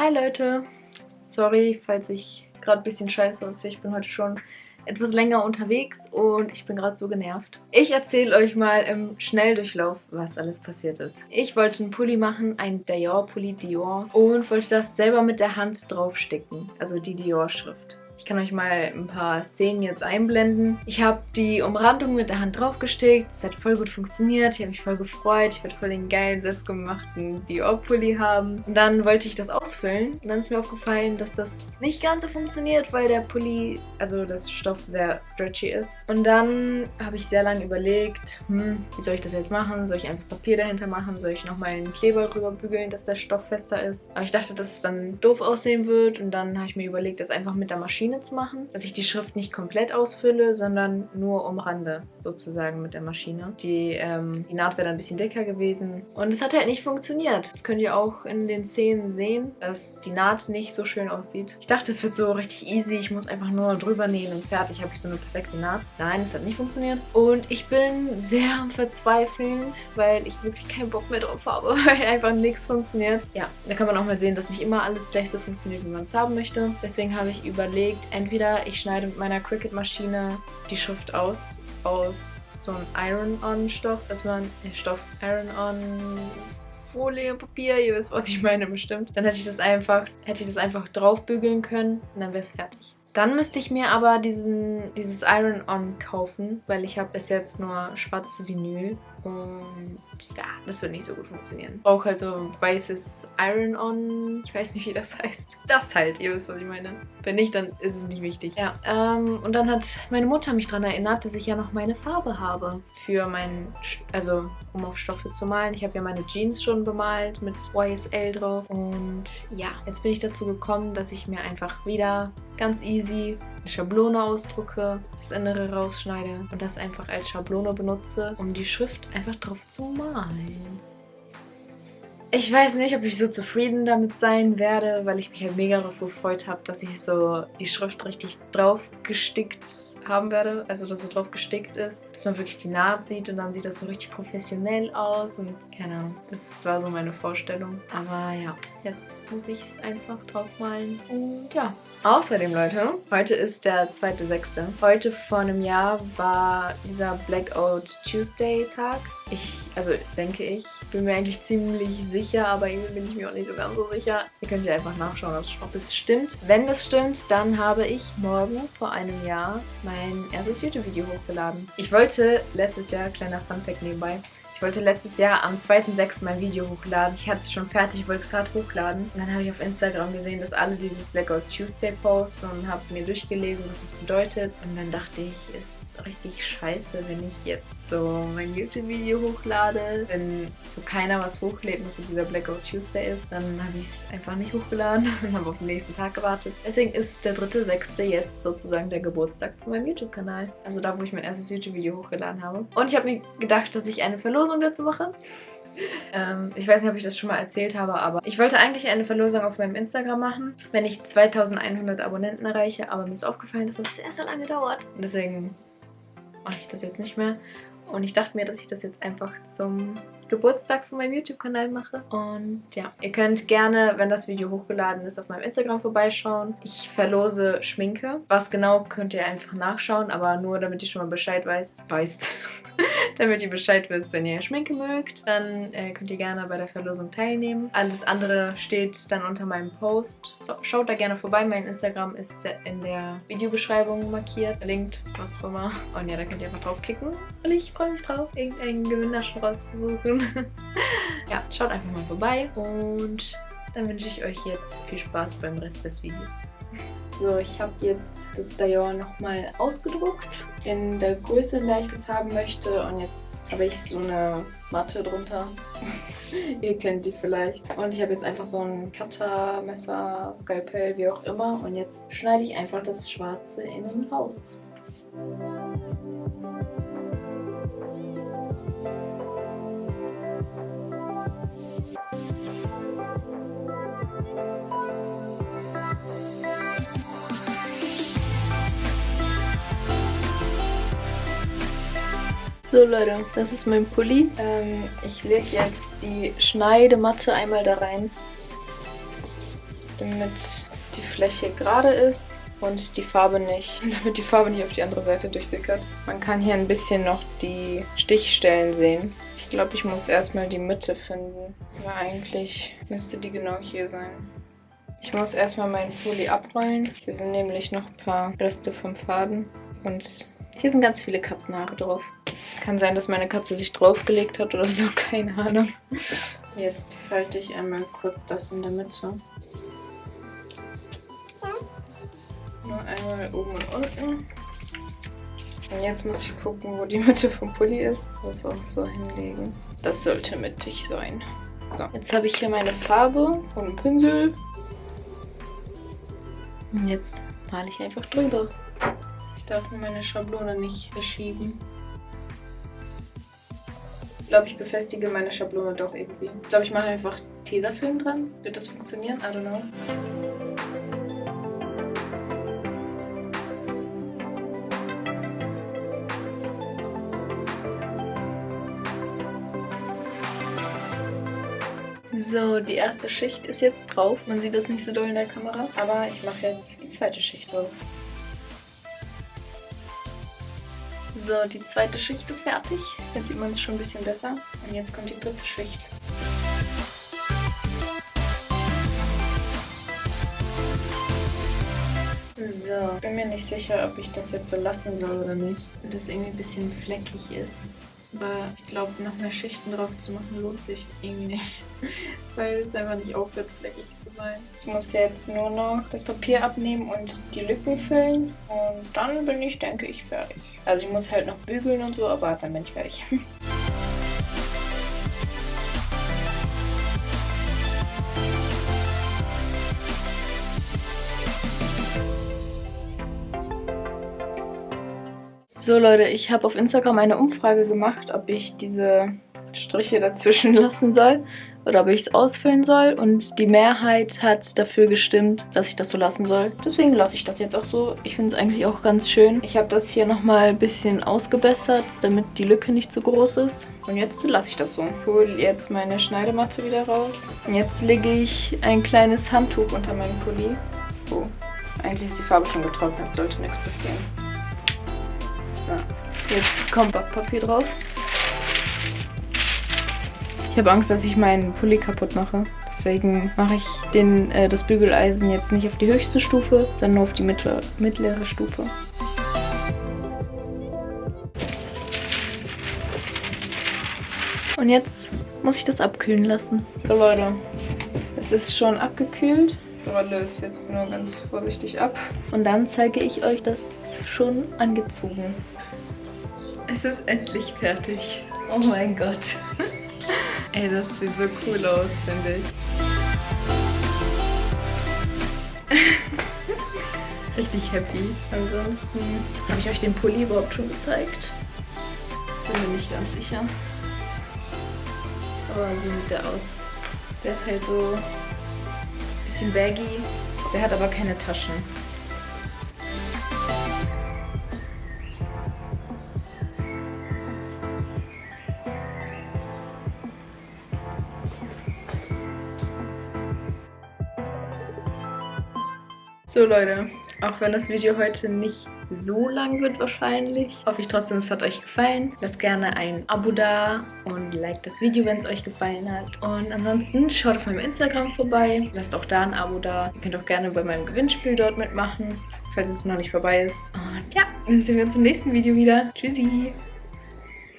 Hi Leute, sorry, falls ich gerade ein bisschen scheiße aussehe. Ich bin heute schon etwas länger unterwegs und ich bin gerade so genervt. Ich erzähle euch mal im Schnelldurchlauf, was alles passiert ist. Ich wollte einen Pulli machen, ein Dior-Pulli Dior und wollte das selber mit der Hand draufsticken, also die Dior-Schrift. Ich kann euch mal ein paar Szenen jetzt einblenden. Ich habe die Umrandung mit der Hand draufgestickt. Es hat voll gut funktioniert. Ich habe mich voll gefreut. Ich werde voll den geilen, selbstgemachten Dior-Pulli haben. Und dann wollte ich das ausfüllen. Und dann ist mir aufgefallen, dass das nicht ganz so funktioniert, weil der Pulli, also das Stoff sehr stretchy ist. Und dann habe ich sehr lange überlegt, hm, wie soll ich das jetzt machen? Soll ich einfach Papier dahinter machen? Soll ich nochmal einen Kleber rüber bügeln, dass der Stoff fester ist? Aber ich dachte, dass es dann doof aussehen wird. Und dann habe ich mir überlegt, das einfach mit der Maschine Maschine zu machen, dass ich die Schrift nicht komplett ausfülle, sondern nur umrande, sozusagen mit der Maschine. Die, ähm, die Naht wäre dann ein bisschen dicker gewesen und es hat halt nicht funktioniert. Das könnt ihr auch in den Szenen sehen, dass die Naht nicht so schön aussieht. Ich dachte, es wird so richtig easy, ich muss einfach nur drüber nähen und fertig habe ich so eine perfekte Naht. Nein, es hat nicht funktioniert und ich bin sehr am Verzweifeln, weil ich wirklich keinen Bock mehr drauf habe, weil einfach nichts funktioniert. Ja, da kann man auch mal sehen, dass nicht immer alles gleich so funktioniert, wie man es haben möchte. Deswegen habe ich überlegt, entweder ich schneide mit meiner Cricut-Maschine die Schrift aus, aus so einem Iron-On-Stoff, dass man den Stoff Iron-On Folie, Papier, ihr wisst, was ich meine bestimmt. Dann hätte ich das einfach, hätte ich das einfach draufbügeln können und dann wäre es fertig. Dann müsste ich mir aber diesen, dieses Iron-On kaufen, weil ich habe bis jetzt nur schwarzes Vinyl und ja, das wird nicht so gut funktionieren. Ich brauche halt so weißes Iron-On. Ich weiß nicht, wie das heißt. Das halt, ihr wisst, was ich meine. Wenn nicht, dann ist es nicht wichtig. Ja, ähm, und dann hat meine Mutter mich daran erinnert, dass ich ja noch meine Farbe habe für meinen, also um auf Stoffe zu malen. Ich habe ja meine Jeans schon bemalt mit YSL drauf. Und ja, jetzt bin ich dazu gekommen, dass ich mir einfach wieder ganz easy eine Schablone ausdrucke, das Innere rausschneide und das einfach als Schablone benutze, um die Schrift einfach drauf zu malen. Ich weiß nicht, ob ich so zufrieden damit sein werde, weil ich mich halt mega darauf gefreut habe, dass ich so die Schrift richtig drauf gestickt haben werde, also dass so drauf gestickt ist, dass man wirklich die Naht sieht und dann sieht das so richtig professionell aus und keine Ahnung, das war so meine Vorstellung. Aber ja, jetzt muss ich es einfach draufmalen und ja. Außerdem, Leute, heute ist der 2.6. Heute vor einem Jahr war dieser Blackout Tuesday Tag. Ich, also denke ich, bin mir eigentlich ziemlich sicher, aber irgendwie bin ich mir auch nicht so ganz so sicher. Ihr könnt ja einfach nachschauen, ob es stimmt. Wenn das stimmt, dann habe ich morgen vor einem Jahr mein erstes YouTube-Video hochgeladen. Ich wollte letztes Jahr, kleiner Funfact nebenbei, ich wollte letztes Jahr am 2.6. mein Video hochladen. Ich hatte es schon fertig, wollte es gerade hochladen. Und dann habe ich auf Instagram gesehen, dass alle dieses Blackout Tuesday posten und habe mir durchgelesen, was es bedeutet. Und dann dachte ich, ist richtig scheiße, wenn ich jetzt so mein YouTube-Video hochlade. Wenn so keiner was hochlädt und so dieser Blackout Tuesday ist, dann habe ich es einfach nicht hochgeladen und habe auf den nächsten Tag gewartet. Deswegen ist der 3.6. jetzt sozusagen der Geburtstag von meinem YouTube-Kanal. Also da, wo ich mein erstes YouTube-Video hochgeladen habe. Und ich habe mir gedacht, dass ich eine Verlosung Verlosung dazu mache. Ähm, ich weiß nicht, ob ich das schon mal erzählt habe, aber ich wollte eigentlich eine Verlosung auf meinem Instagram machen, wenn ich 2100 Abonnenten erreiche, aber mir ist aufgefallen, dass das sehr, sehr lange dauert. Und deswegen mache ich das jetzt nicht mehr. Und ich dachte mir, dass ich das jetzt einfach zum Geburtstag von meinem YouTube-Kanal mache. Und ja, ihr könnt gerne, wenn das Video hochgeladen ist, auf meinem Instagram vorbeischauen. Ich verlose Schminke. Was genau, könnt ihr einfach nachschauen, aber nur damit ihr schon mal Bescheid weißt. Weißt. damit ihr Bescheid wisst, wenn ihr Schminke mögt. Dann äh, könnt ihr gerne bei der Verlosung teilnehmen. Alles andere steht dann unter meinem Post. So, schaut da gerne vorbei. Mein Instagram ist in der Videobeschreibung markiert, verlinkt, was auch immer. Und ja, da könnt ihr einfach draufklicken. Und ich freue mich drauf, irgendeinen Gewinner schon ja, schaut einfach mal vorbei. Und dann wünsche ich euch jetzt viel Spaß beim Rest des Videos. So, ich habe jetzt das Dior nochmal ausgedruckt in der Größe, in der ich das haben möchte. Und jetzt habe ich so eine Matte drunter. Ihr kennt die vielleicht. Und ich habe jetzt einfach so ein Cutter, Messer, Skalpell, wie auch immer. Und jetzt schneide ich einfach das Schwarze innen raus. So Leute, das ist mein Pulli. Ähm, ich lege jetzt die Schneidematte einmal da rein. damit die Fläche gerade ist und die Farbe nicht, damit die Farbe nicht auf die andere Seite durchsickert. Man kann hier ein bisschen noch die Stichstellen sehen. Ich glaube, ich muss erstmal die Mitte finden. Aber eigentlich müsste die genau hier sein. Ich muss erstmal meinen Folie abrollen. Hier sind nämlich noch ein paar Reste vom Faden. Und hier sind ganz viele Katzenhaare drauf. Kann sein, dass meine Katze sich draufgelegt hat oder so, keine Ahnung. Jetzt falte ich einmal kurz das in der Mitte. Nur einmal oben und unten. Und jetzt muss ich gucken, wo die Mitte vom Pulli ist. Das auch so hinlegen. Das sollte mittig sein. So, jetzt habe ich hier meine Farbe und einen Pinsel. Und jetzt male ich einfach drüber. Darf nur meine Schablone nicht verschieben. Ich glaube, ich befestige meine Schablone doch irgendwie. Ich glaube, ich mache einfach Tesafilm dran. Wird das funktionieren? I don't know. So, die erste Schicht ist jetzt drauf. Man sieht das nicht so doll in der Kamera. Aber ich mache jetzt die zweite Schicht drauf. So, die zweite Schicht ist fertig. Jetzt sieht man es schon ein bisschen besser. Und jetzt kommt die dritte Schicht. So, bin mir nicht sicher, ob ich das jetzt so lassen soll oder nicht. Wenn das irgendwie ein bisschen fleckig ist. Aber ich glaube, noch mehr Schichten drauf zu machen lohnt sich irgendwie nicht. Weil es einfach nicht aufhört, fleckig zu sein. Ich muss jetzt nur noch das Papier abnehmen und die Lücken füllen. Und dann bin ich, denke ich, fertig. Also ich muss halt noch bügeln und so, aber dann bin ich fertig. So Leute, ich habe auf Instagram eine Umfrage gemacht, ob ich diese Striche dazwischen lassen soll oder ob ich es ausfüllen soll. Und die Mehrheit hat dafür gestimmt, dass ich das so lassen soll. Deswegen lasse ich das jetzt auch so. Ich finde es eigentlich auch ganz schön. Ich habe das hier nochmal ein bisschen ausgebessert, damit die Lücke nicht zu groß ist. Und jetzt lasse ich das so. Ich hole jetzt meine Schneidematte wieder raus. Und jetzt lege ich ein kleines Handtuch unter meinen Pulli. Oh, eigentlich ist die Farbe schon getrocknet, sollte nichts passieren. Jetzt kommt Backpapier drauf. Ich habe Angst, dass ich meinen Pulli kaputt mache. Deswegen mache ich den, äh, das Bügeleisen jetzt nicht auf die höchste Stufe, sondern nur auf die mittlere, mittlere Stufe. Und jetzt muss ich das abkühlen lassen. So Leute, es ist schon abgekühlt. Rolle es jetzt nur ganz vorsichtig ab. Und dann zeige ich euch das schon angezogen. Es ist endlich fertig. Oh mein Gott. Ey, das sieht so cool aus, finde ich. Richtig happy. Ansonsten habe ich euch den Pulli überhaupt schon gezeigt. Bin mir nicht ganz sicher. Aber so sieht der aus. Der ist halt so bisschen baggy. Der hat aber keine Taschen. So Leute, auch wenn das Video heute nicht so lang wird wahrscheinlich, hoffe ich trotzdem, es hat euch gefallen. Lasst gerne ein Abo da und liked das Video, wenn es euch gefallen hat. Und ansonsten schaut auf meinem Instagram vorbei, lasst auch da ein Abo da. Ihr könnt auch gerne bei meinem Gewinnspiel dort mitmachen, falls es noch nicht vorbei ist. Und ja, dann sehen wir uns im nächsten Video wieder. Tschüssi!